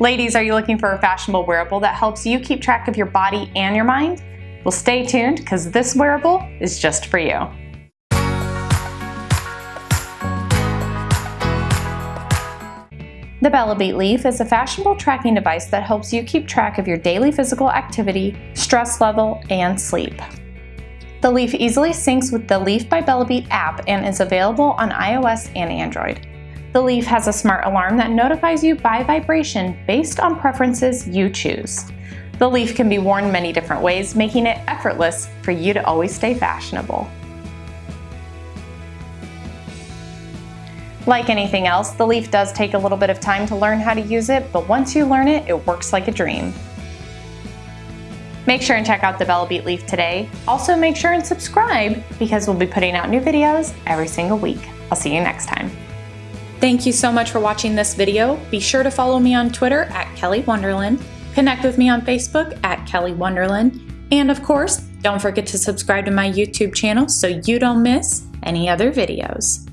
Ladies, are you looking for a fashionable wearable that helps you keep track of your body and your mind? Well, stay tuned because this wearable is just for you. The Bellabeat Leaf is a fashionable tracking device that helps you keep track of your daily physical activity, stress level, and sleep. The Leaf easily syncs with the Leaf by Bellabeat app and is available on iOS and Android. The Leaf has a smart alarm that notifies you by vibration based on preferences you choose. The Leaf can be worn many different ways, making it effortless for you to always stay fashionable. Like anything else, the Leaf does take a little bit of time to learn how to use it, but once you learn it, it works like a dream. Make sure and check out the Bellabeat Leaf today. Also make sure and subscribe because we'll be putting out new videos every single week. I'll see you next time. Thank you so much for watching this video. Be sure to follow me on Twitter at Kelly Wonderland, connect with me on Facebook at Kelly Wonderland, and of course, don't forget to subscribe to my YouTube channel so you don't miss any other videos.